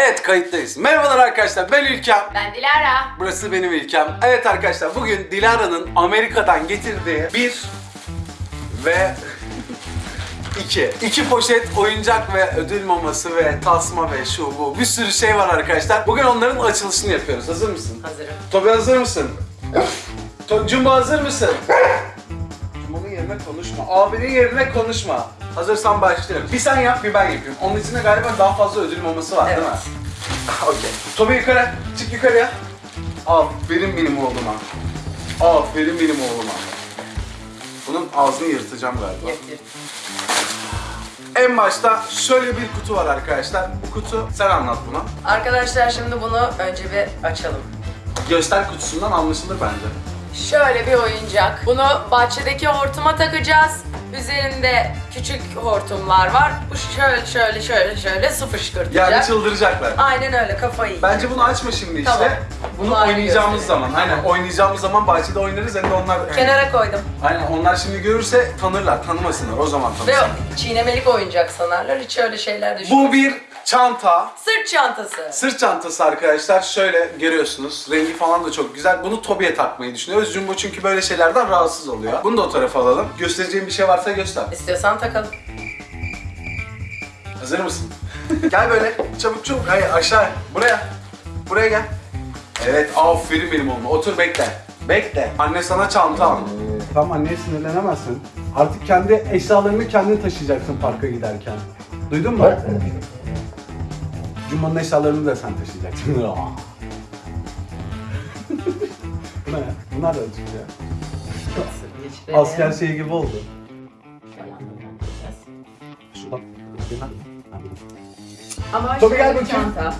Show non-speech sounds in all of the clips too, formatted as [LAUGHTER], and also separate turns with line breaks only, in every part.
Evet kayıttayız. Merhabalar arkadaşlar ben İlkem.
Ben Dilara.
Burası benim İlkem. Evet arkadaşlar bugün Dilara'nın Amerika'dan getirdiği bir ve [LAUGHS] iki. iki poşet oyuncak ve ödül maması ve tasma ve şu bu bir sürü şey var arkadaşlar. Bugün onların açılışını yapıyoruz. Hazır mısın?
Hazırım.
Tobi hazır mısın? To- Jumbo hazır mısın? Jumbo'nun yerine konuşma. Abinin yerine konuşma. Hazırsan başlayalım. Bir sen yap bir ben yapayım. Onun içinde galiba daha fazla ödül maması var değil mi? [LAUGHS] Okey. Tobi yukarı. Çık yukarıya. Aferin benim oğluma. Aferin benim oğluma. Bunun ağzını yırtacağım galiba.
Yap.
En başta şöyle bir kutu var arkadaşlar. Bu kutu sen anlat buna.
Arkadaşlar şimdi bunu önce bir açalım.
Göster kutusundan anlaşılır bence.
Şöyle bir oyuncak. Bunu bahçedeki hortuma takacağız. Üzerinde küçük hortumlar var. Bu şöyle şöyle şöyle şöyle su fışkırtacak.
Yani çıldıracaklar.
Aynen öyle kafayı yiyecek.
Bence bunu açma şimdi işte.
Tamam.
Bunu
Bunu ayrı
oynayacağımız
gösterelim.
zaman. Aynen oynayacağımız zaman bahçede oynarız hem de onlar...
Kenara koydum.
Aynen onlar şimdi görürse tanırlar, tanımasınlar o zaman
Ve
tanısınlar.
çiğnemelik oyuncak sanarlar. Hiç öyle şeyler düşünmüyorum.
Bu bir çanta.
Sırt çantası.
Sırt çantası arkadaşlar. Şöyle görüyorsunuz. Rengi falan da çok güzel. Bunu Tobi'ye takmayı düşünüyoruz. Jumbo çünkü böyle şeylerden rahatsız oluyor. Bunu da o tarafa alalım. Göstereceğim bir şey varsa göster.
İstiyorsan takalım.
Hazır mısın? [LAUGHS] gel böyle. Çabuk çabuk. Hayır aşağı. Buraya. Buraya gel. Evet aferin benim oğluma. Otur bekle. Bekle. Anne sana çanta aldı.
Ee, Tamam anneye sinirlenemezsin. Artık kendi eşyalarını kendin taşıyacaksın parka giderken. Duydun mu? Cuma'nın eşyalarını da sen taşıyacaksın. [LAUGHS] Bu ne? Bunlar da acık ya. Asker şeyi gibi oldu. Şuradan.
Ama
Tabii gel
bir
bakayım.
çanta.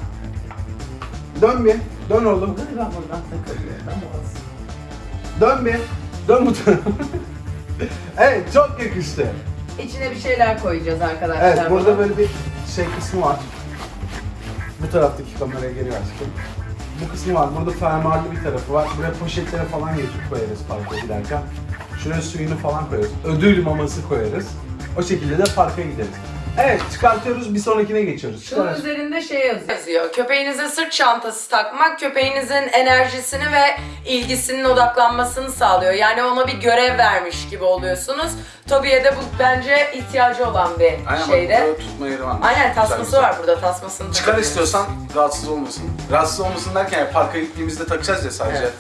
Dön bir. Dön oğlum.
Galiba buradan takılıyor. Ama olsun.
Dön bir. Dön bu tarafa. [LAUGHS] evet çok yakıştı.
İçine bir şeyler koyacağız arkadaşlar.
Evet burada
bunun.
böyle bir şey kısmı var. Bu taraftaki kameraya geri açtım. Bu kısmı var. Burada fermuarlı bir tarafı var. Buraya poşetlere falan getirip koyarız parka giderken. Şuraya suyunu falan koyarız. Ödül maması koyarız. O şekilde de parka gideriz. Evet çıkartıyoruz bir sonrakine geçiyoruz.
Şunun
Çıkar.
üzerinde şey yazıyor. yazıyor. Köpeğinize sırt çantası takmak köpeğinizin enerjisini ve ilgisinin odaklanmasını sağlıyor. Yani ona bir görev vermiş gibi oluyorsunuz. Tobi'ye de bu bence ihtiyacı olan bir
Aynen
şeyde.
bak tutma yeri var.
Aynen tasması
güzel.
var burada tasmasını
Çıkar
takıyoruz.
istiyorsan rahatsız olmasın. Rahatsız olmasın derken ya, parka gittiğimizde takacağız ya sadece.
Evet.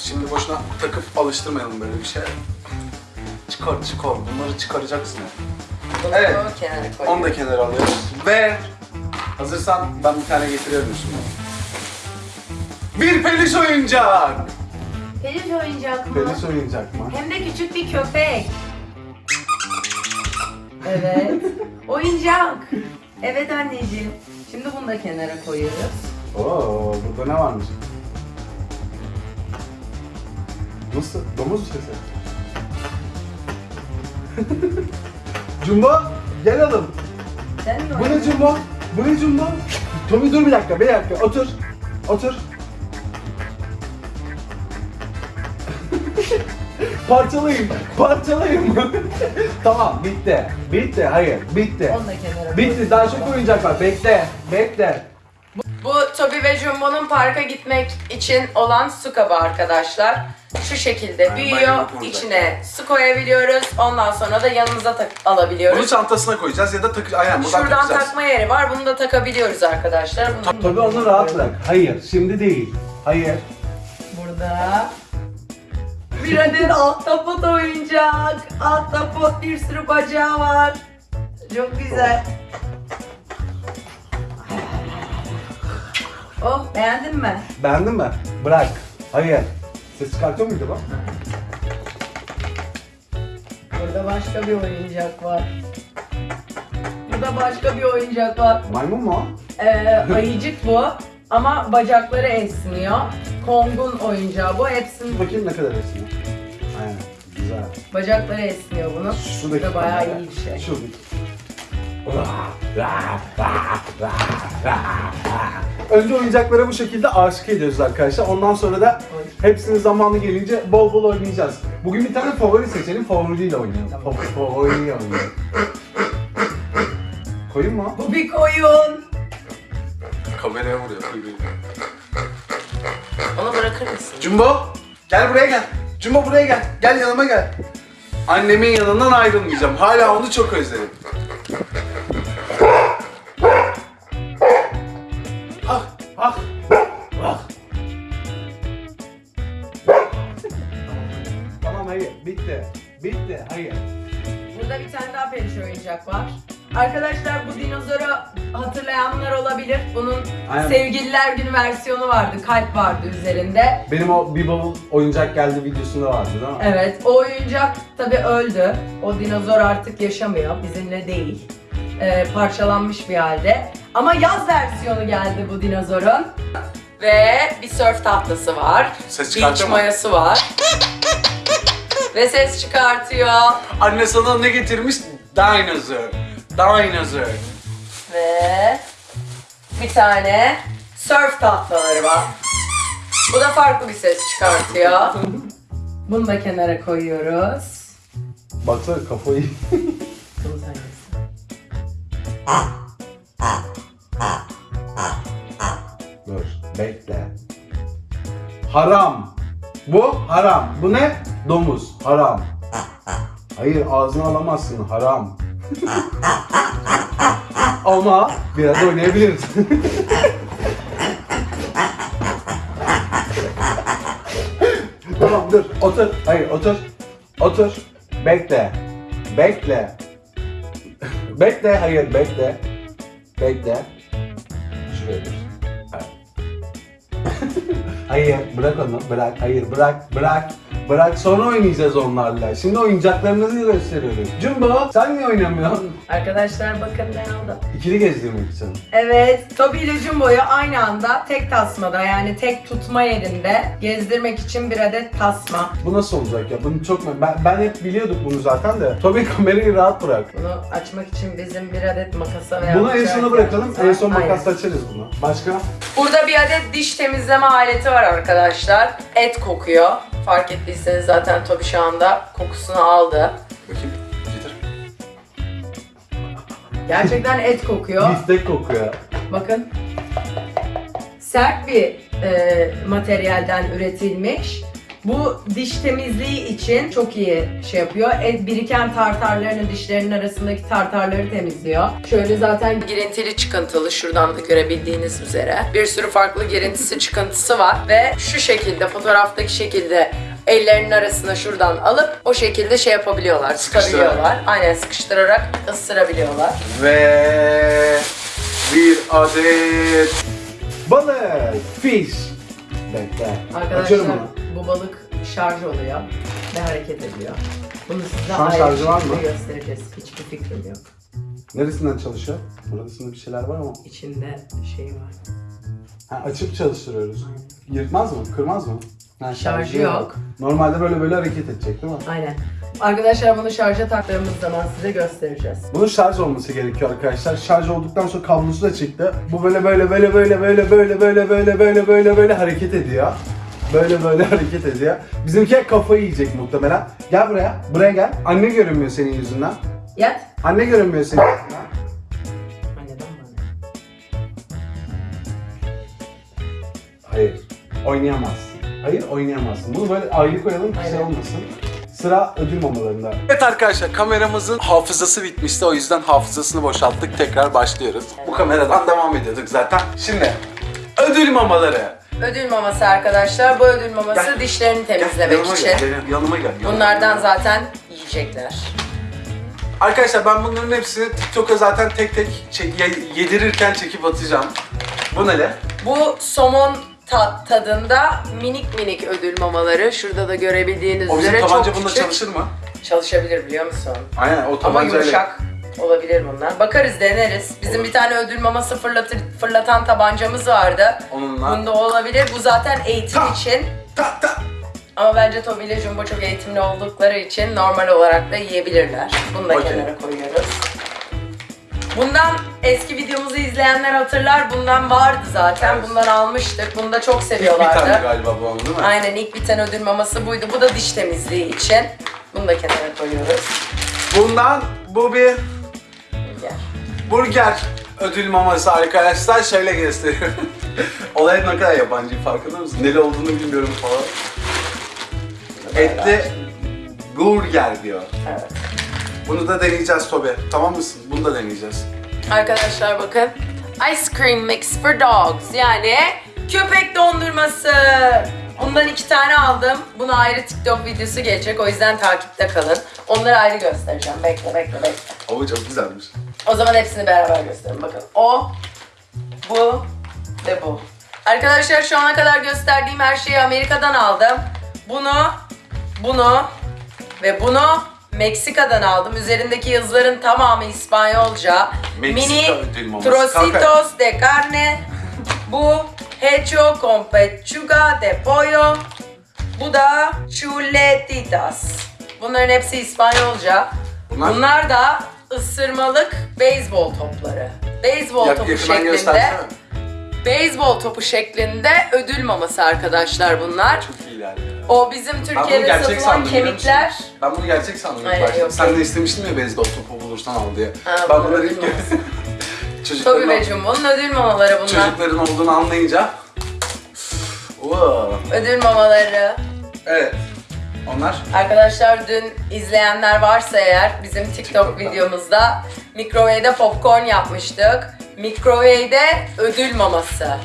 Şimdi boşuna takıp alıştırmayalım böyle bir şey. Çıkar çıkar bunları çıkaracaksın.
Bunu
Evet.
kenara koyuyoruz.
Onu da kenara alıyoruz. Ve hazırsan ben bir tane getiriyorum şimdi. Bir peluş oyuncak.
Peluş oyuncak mı?
Penis oynayacak mı?
Hem de küçük bir köpek. Evet. [LAUGHS] Oyuncak. Evet anneciğim. Şimdi bunu da kenara koyuyoruz.
Oo burada ne varmış? Nasıl? Domuz sesi. [LAUGHS] Jumbo gel oğlum.
Sen mi
Bu ne Jumbo? Bu ne Jumbo? Tommy dur bir dakika, bir dakika. Otur. Otur. [LAUGHS] parçalayayım, parçalayayım. [LAUGHS] tamam, bitti. Bitti, hayır, bitti.
Onu da kenara
Bitti, daha çok oyuncak var. Bekle, bekle.
Toby ve Jumbo'nun parka gitmek için olan su kabı arkadaşlar. Şu şekilde büyüyor. İçine su koyabiliyoruz. Ondan sonra da yanımıza tak-
Bunu
alabiliyoruz.
çantasına koyacağız ya da takı aynen buradan
Şuradan
takacağız.
takma yeri var. Bunu da takabiliyoruz arkadaşlar. Bunu
Tabii onu rahat bırak. Hayır, şimdi değil. Hayır.
Burada bir adet ahtapot oyuncak. Ahtapot bir sürü bacağı var. Çok güzel. Oh beğendin mi?
Beğendin mi? Bırak. Hayır. Ses çıkartıyor muydu bu?
Burada başka bir oyuncak var. Burada başka bir oyuncak var.
Maymun mu?
Ee, [LAUGHS] ayıcık bu ama bacakları esniyor. Kong'un oyuncağı bu. Hepsinin
Bakayım ne kadar esniyor. Aynen. Güzel.
bacakları esniyor bunun. Bu
Şuradaki
da bayağı
kamera.
iyi bir şey.
Şuradaki. Önce oyuncaklara bu şekilde aşık ediyoruz arkadaşlar. Ondan sonra da hepsini zamanı gelince bol bol oynayacağız. Bugün bir tane favori seçelim, favoriyle oynayalım. Fa- Favoriyle oynayalım. Koyun mu?
Bu bir koyun.
Kameraya vuruyor.
Onu bırakır mısın?
Jumbo gel buraya gel. Jumbo buraya gel. Gel yanıma gel. Annemin yanından ayrılmayacağım. Hala onu çok özledim.
Hayır bitti. Bitti hayır.
Burada bir tane daha peluş oyuncak var. Arkadaşlar bu dinozoru hatırlayanlar olabilir. Bunun
Aynen.
sevgililer günü versiyonu vardı. Kalp vardı üzerinde.
Benim o bir bavul oyuncak geldi videosunda vardı değil mi?
Evet o oyuncak tabi öldü. O dinozor artık yaşamıyor. Bizimle değil. Ee, parçalanmış bir halde. Ama yaz versiyonu geldi bu dinozorun. Ve bir surf tahtası var.
Ses
Beach mayası var. Ve ses çıkartıyor.
Anne sana ne getirmiş? Dinosaur. Dinosaur.
Ve bir tane surf tahtaları var. Bu da farklı bir ses çıkartıyor. Bunu da kenara koyuyoruz.
Baksana kafayı. [LAUGHS] Dur bekle. Haram. Bu haram. Bu ne? Domuz. Haram. Hayır ağzına alamazsın. Haram. Ama biraz oynayabiliriz. tamam dur otur. Hayır otur. Otur. Bekle. Bekle. bekle. Hayır bekle. Bekle. Şuraya dur. Hayır bırak onu bırak hayır bırak bırak bırak sonra oynayacağız onlarla. Şimdi oyuncaklarınızı gösteriyoruz. Jumbo sen niye oynamıyorsun?
Arkadaşlar bakın ne aldım.
İkili gezdirmek için.
Evet, Toby ile Jumbo'yu aynı anda tek tasmada yani tek tutma yerinde gezdirmek için bir adet tasma.
Bu nasıl olacak ya? Bunu çok ben, ben hep biliyorduk bunu zaten de. Tabii kamerayı rahat bırak.
Bunu açmak için bizim bir adet makasa veya
Bunu en sona bırakalım. En son makasla açarız bunu. Başka?
Burada bir adet diş temizleme aleti var arkadaşlar. Et kokuyor. Fark ettiyseniz zaten Toby şu anda kokusunu aldı.
Bakayım. Getir.
Gerçekten et kokuyor.
Biftek kokuyor.
Bakın. Sert bir e, materyalden üretilmiş. Bu diş temizliği için çok iyi şey yapıyor. Et biriken tartarlarını dişlerinin arasındaki tartarları temizliyor. Şöyle zaten girintili çıkıntılı şuradan da görebildiğiniz üzere. Bir sürü farklı girintisi çıkıntısı var ve şu şekilde fotoğraftaki şekilde ellerinin arasına şuradan alıp o şekilde şey yapabiliyorlar,
Sıkıştırarak.
Aynen sıkıştırarak ısırabiliyorlar.
Ve bir adet
Balık. Fish. Bekle.
Arkadaşlar bu balık şarj oluyor ve hareket ediyor. Bunu size
an
ayrı
şarjı
bir
var
şekilde
mı?
göstereceğiz. Hiçbir fikrim yok.
Neresinden çalışıyor? Burasında bir şeyler var ama.
İçinde şey var.
Ha, açıp çalıştırıyoruz. Yırtmaz mı? Kırmaz mı? Ha,
Şarjı yok.
Normalde böyle böyle hareket edecek değil mi?
Aynen. Arkadaşlar bunu şarja taktığımız zaman size göstereceğiz.
Bunun şarj olması gerekiyor arkadaşlar. Şarj olduktan sonra kablosu da çıktı. Bu böyle böyle böyle böyle böyle böyle böyle böyle böyle böyle böyle hareket ediyor. Böyle böyle hareket ediyor. Bizimki kafayı yiyecek muhtemelen. Gel buraya. Buraya gel. Anne görünmüyor senin yüzünden.
Yat.
Anne görünmüyor senin yüzünden. Hayır. Oynayamazsın. Hayır oynayamazsın. Bunu böyle ayrı koyalım ki şey olmasın. Sıra ödül mamalarında.
Evet arkadaşlar kameramızın hafızası bitmişti o yüzden hafızasını boşalttık tekrar başlıyoruz. Bu kameradan devam ediyorduk zaten. Şimdi ödül mamaları.
Ödül maması arkadaşlar. Bu ödül maması
Gel.
dişlerini temizlemek
yanıma
için.
gel, gel, yanıma gel. yanıma
Bunlardan
gel.
zaten yiyecekler.
Arkadaşlar ben bunların hepsini TikTok'a zaten tek tek çek- yedirirken çekip atacağım. Bu neler?
Bu somon ta- tadında minik minik ödül mamaları. Şurada da görebildiğiniz
O bizim
üzere
tabanca
çok küçük.
çalışır mı?
Çalışabilir biliyor musun?
Aynen o
Ama
tabancayla.
yumuşak olabilir bunlar. Bakarız deneriz. Bizim bir tane ödül maması fırlatır, fırlatan tabancamız vardı.
Onunla.
Bunda olabilir. Bu zaten eğitim
Ta.
için.
Ta ta.
Ama bence Toby ile Jumbo çok eğitimli oldukları için normal olarak da yiyebilirler. Bunu da
Okey.
kenara koyuyoruz. Bundan eski videomuzu izleyenler hatırlar. Bundan vardı zaten.
Evet.
Bundan almıştık. Bunu da çok
Bir tane
seviyorlardı.
galiba bu ama değil mi?
Aynen ilk biten ödül maması buydu. Bu da diş temizliği için. Bunu da kenara koyuyoruz.
Bundan bu bir
Gel.
burger
ödül maması arkadaşlar şöyle gösteriyorum. [LAUGHS] Olay ne kadar yabancı farkında mısın? Neli olduğunu bilmiyorum falan. Etli burger diyor.
Evet.
Bunu da deneyeceğiz Tobi. Tamam mısın? Bunu da deneyeceğiz.
Arkadaşlar bakın. Ice cream mix for dogs. Yani köpek dondurması. Bundan iki tane aldım. Buna ayrı TikTok videosu gelecek. O yüzden takipte kalın. Onları ayrı göstereceğim. Bekle bekle bekle.
Ama çok güzelmiş.
O zaman hepsini beraber gösterin. Bakın o, bu ve bu. Arkadaşlar şu ana kadar gösterdiğim her şeyi Amerika'dan aldım. Bunu, bunu ve bunu Meksika'dan aldım. Üzerindeki yazıların tamamı İspanyolca.
Meksika
Mini
ödül maması.
trocitos de carne. Bu hecho con pechuga de pollo. Bu da chuletitas. Bunların hepsi İspanyolca.
Bunlar?
Bunlar da ısırmalık beyzbol topları. Beyzbol
Yak-
topu
yakından
şeklinde.
göstersene.
Beyzbol topu şeklinde ödül maması arkadaşlar bunlar.
Çok iyi ilerliyor.
O bizim Türkiye'de
gerçek
satılan
sandım biliyor musun?
kemikler.
Ben bunu gerçek sandım ilk
Hayır,
başta.
yok,
Sen de istemiştin ya beyzbol topu bulursan al diye.
Ha,
ben
bu
bunları ilk
maması. Tobi
çocukların,
Jumbo'nun ödül mamaları bunlar.
çocukların olduğunu anlayınca [SIGHS] wow.
Ödül mamaları.
Evet. Onlar
Arkadaşlar dün izleyenler varsa eğer bizim TikTok
TikTok'ta.
videomuzda mikrowave'de popcorn yapmıştık. Mikrowave'de ödül maması.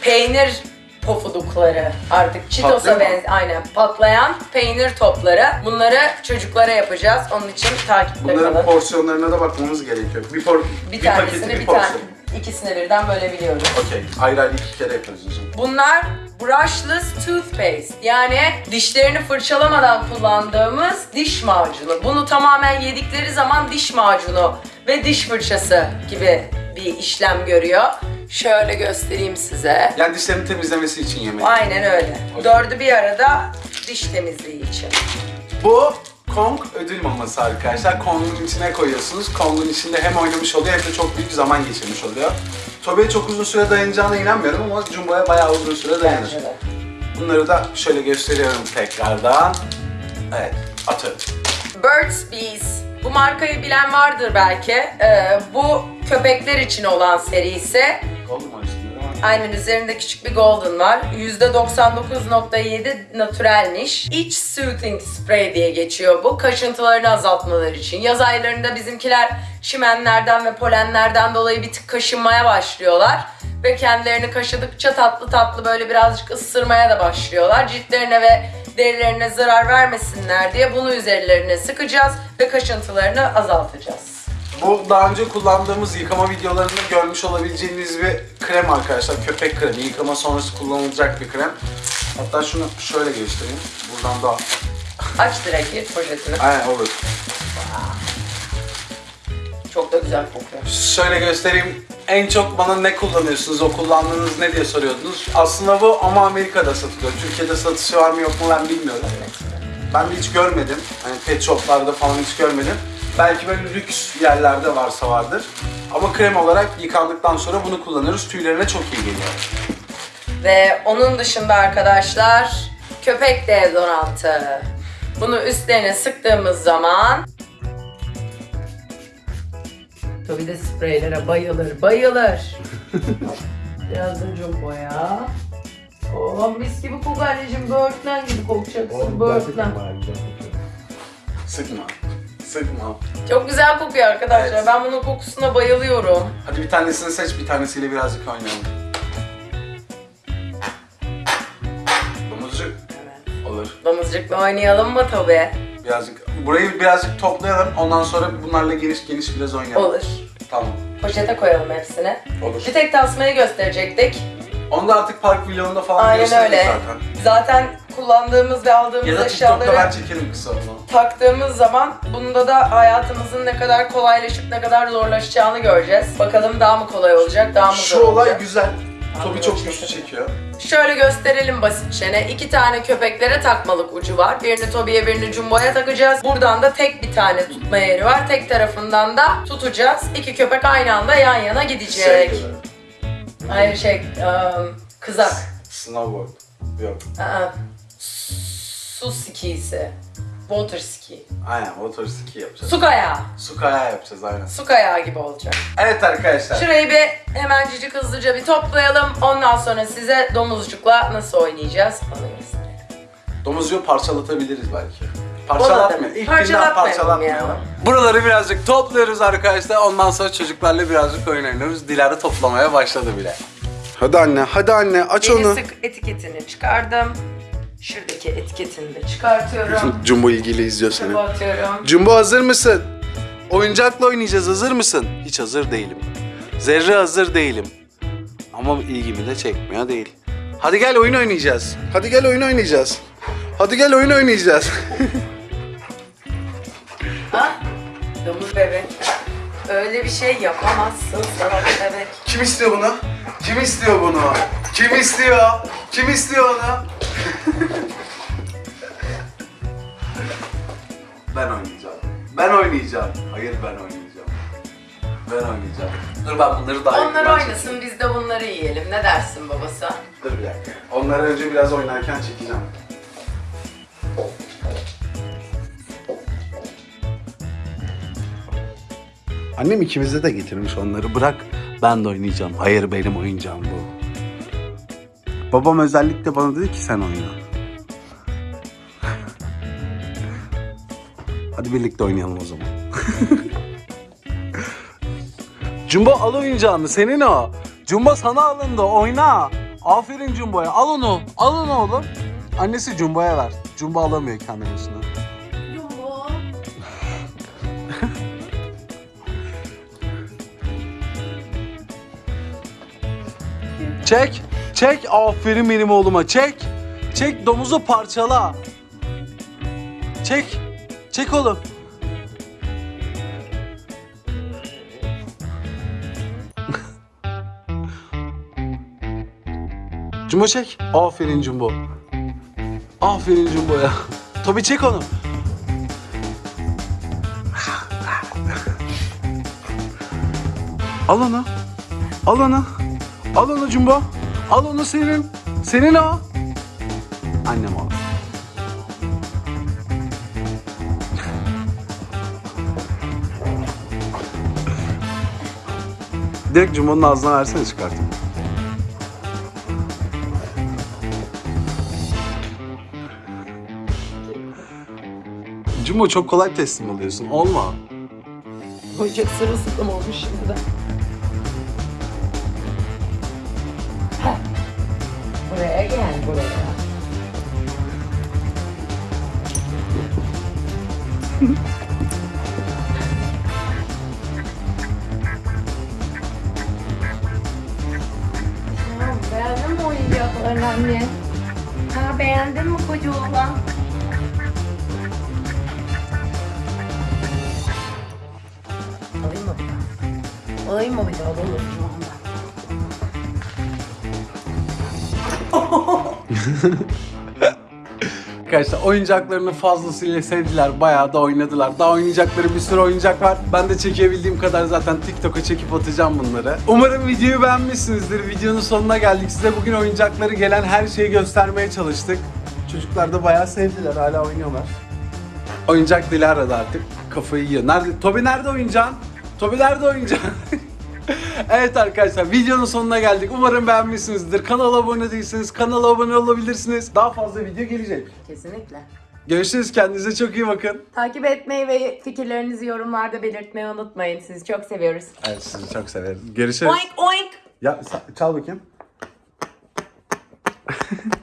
Peynir pofudukları artık Cheetos'a
Patlıyor mu?
benz aynen patlayan peynir topları. Bunları çocuklara yapacağız. Onun için takipte
bunların
kalın.
porsiyonlarına da bakmamız gerekiyor. Bir, por
Bir,
bir
tanesini
paketi bir
bir tane
porsiyon.
ikisini birden bölebiliyoruz.
Okey. Ayrı ayrı iki kere yapıyoruz o zaman.
Bunlar brushless toothpaste. Yani dişlerini fırçalamadan kullandığımız diş macunu. Bunu tamamen yedikleri zaman diş macunu ve diş fırçası gibi bir işlem görüyor. Şöyle göstereyim size.
Yani dişlerini temizlemesi için yemek.
Aynen öyle. Dördü bir arada diş temizliği için.
Bu Kong ödül maması arkadaşlar. Kong'un içine koyuyorsunuz. Kong'un içinde hem oynamış oluyor hem de çok büyük zaman geçirmiş oluyor. Tobi'ye çok uzun süre dayanacağına inanmıyorum ama Jumbo'ya bayağı uzun süre dayanır. Bunları da şöyle gösteriyorum tekrardan. Evet, atıyorum.
Burt's Bees. Bu markayı bilen vardır belki. Ee, bu köpekler için olan
değil mi?
Aynen üzerinde küçük bir golden var. %99.7 natürelmiş. İç soothing spray diye geçiyor bu. Kaşıntılarını azaltmaları için. Yaz aylarında bizimkiler çimenlerden ve polenlerden dolayı bir tık kaşınmaya başlıyorlar. Ve kendilerini kaşıdıkça tatlı tatlı böyle birazcık ısırmaya da başlıyorlar. Ciltlerine ve derilerine zarar vermesinler diye bunu üzerlerine sıkacağız ve kaşıntılarını azaltacağız.
Bu daha önce kullandığımız yıkama videolarında görmüş olabileceğiniz bir krem arkadaşlar. Köpek kremi. Yıkama sonrası kullanılacak bir krem. Hatta şunu şöyle göstereyim. Buradan da
Aç direkt poşetini.
Aynen olur.
Çok da güzel kokuyor.
Şöyle göstereyim. En çok bana ne kullanıyorsunuz, o kullandığınız ne diye soruyordunuz. Aslında bu ama Amerika'da satılıyor. Türkiye'de satışı var mı yok mu ben bilmiyorum. Ben de hiç görmedim. Hani pet shoplarda falan hiç görmedim. Belki böyle lüks yerlerde varsa vardır. Ama krem olarak yıkandıktan sonra bunu kullanıyoruz. Tüylerine çok iyi geliyor.
Ve onun dışında arkadaşlar köpek deodorantı. Bunu üstlerine sıktığımız zaman Tabii de spreylere bayılır, bayılır. Biraz da jumbo ya. Oh mis gibi koku anneciğim, böğürtlen gibi kokacaksın, böğürtlen.
Sıkma. Sıkma.
Çok güzel kokuyor arkadaşlar,
Evet.
ben bunun kokusuna bayılıyorum.
Hadi bir tanesini seç, bir tanesiyle birazcık oynayalım. Domuzcuk
Evet.
olur.
Domuzcukla oynayalım mı tabii?
Birazcık burayı birazcık toplayalım. Ondan sonra bunlarla geniş geniş biraz oynayalım.
Olur.
Tamam.
Poşete koyalım hepsini.
Olur.
Bir tek tasmayı gösterecektik.
Onu da artık park vlogunda falan
Aynen öyle.
zaten.
Zaten kullandığımız ve aldığımız
Ya da TikTok'ta ben
eşyaları
çekerim kısa onu.
taktığımız zaman bunda da hayatımızın ne kadar kolaylaşıp ne kadar zorlaşacağını göreceğiz. Bakalım daha mı kolay olacak, daha mı
Şu
zor
olay
olacak?
güzel. Tobi çok güçlü çekiyor.
Şöyle gösterelim basitçe. ne? İki tane köpeklere takmalık ucu var. Birini Tobi'ye birini Jumbo'ya takacağız. Buradan da tek bir tane tutma yeri var. Tek tarafından da tutacağız. İki köpek aynı anda yan yana gidecek.
Şey gibi.
Hayır şey, ım, kızak.
Snowboard. Yok.
Aa, su skisi. Water ski.
Aynen water ski yapacağız.
Su kayağı.
Su kayağı yapacağız aynen.
Su kayağı gibi olacak.
Evet arkadaşlar.
Şurayı bir hemencik hızlıca bir toplayalım. Ondan sonra size domuzcukla nasıl oynayacağız onu göstereyim.
Domuzcuğu parçalatabiliriz belki. İlk günden
Parçalatmayalım ya.
Buraları birazcık topluyoruz arkadaşlar. Ondan sonra çocuklarla birazcık oyun oynuyoruz. Dilara toplamaya başladı bile. Hadi anne, hadi anne aç
Yeni sık etiketini çıkardım. Şuradaki etiketini de çıkartıyorum.
Jumbo ilgili izliyor seni.
Çöpe atıyorum.
Jumbo hazır mısın? Oyuncakla oynayacağız. Hazır mısın? Hiç hazır değilim. Zerre hazır değilim. Ama ilgimi de çekmiyor değil. Hadi gel oyun oynayacağız. Hadi gel oyun oynayacağız. Hadi gel oyun oynayacağız. [LAUGHS]
Ha? Domuz bebek. Öyle bir şey yapamazsın salak bebek.
Kim istiyor bunu? Kim istiyor bunu? Kim istiyor? Kim istiyor onu? Ben oynayacağım. Ben oynayacağım. Hayır ben oynayacağım. Ben oynayacağım. Dur ben bunları daha
Onlar
yakından
oynasın
çekeyim.
biz de bunları yiyelim. Ne dersin babası?
Dur bir dakika. Onları önce biraz oynarken çekeceğim. Annem ikimize de getirmiş onları. Bırak ben de oynayacağım. Hayır benim oyuncağım bu. Babam özellikle bana dedi ki sen oyna. Hadi birlikte oynayalım o zaman. [LAUGHS] Jumbo al oyuncağını senin o. Jumbo sana alındı oyna. Aferin Jumbo'ya al onu. Al onu oğlum. Annesi Jumbo'ya ver. Jumbo alamıyor kendi başına. Çek. Çek. Aferin benim oğluma. Çek. Çek domuzu parçala. Çek. Çek oğlum. [LAUGHS] Jumbo çek. Aferin Jumbo. Aferin Jumbo'ya. Tabii çek onu. Al onu. Al onu. Al onu Jumbo. Al onu senin. Senin o. Annem al. Direkt Jumbo'nun ağzına versene çıkartayım. Jumbo çok kolay teslim oluyorsun. Olma.
Oyuncak sırılsıklam olmuş şimdi. Gel buraya. Beğendin mi oyuncaklarını anne? Ha beğendin mi koca. [LAUGHS]
Arkadaşlar oyuncaklarını fazlasıyla sevdiler. Bayağı da oynadılar. Daha oynayacakları bir sürü oyuncak var. Ben de çekebildiğim kadar zaten TikTok'a çekip atacağım bunları. Umarım videoyu beğenmişsinizdir. Videonun sonuna geldik. Size bugün oyuncakları gelen her şeyi göstermeye çalıştık. Çocuklar da bayağı sevdiler. Hala oynuyorlar. Oyuncak Dilara'da artık kafayı yiyor. Nerede? Tobi nerede oyuncağın? Tobi nerede oyuncağın? [LAUGHS] [LAUGHS] evet arkadaşlar videonun sonuna geldik. Umarım beğenmişsinizdir. Kanala abone değilseniz kanala abone olabilirsiniz. Daha fazla video gelecek.
Kesinlikle.
Görüşürüz. Kendinize çok iyi bakın.
Takip etmeyi ve fikirlerinizi yorumlarda belirtmeyi unutmayın. Sizi çok seviyoruz.
Evet sizi çok severiz. Görüşürüz.
Oink oink.
Ya çal bakayım. [LAUGHS]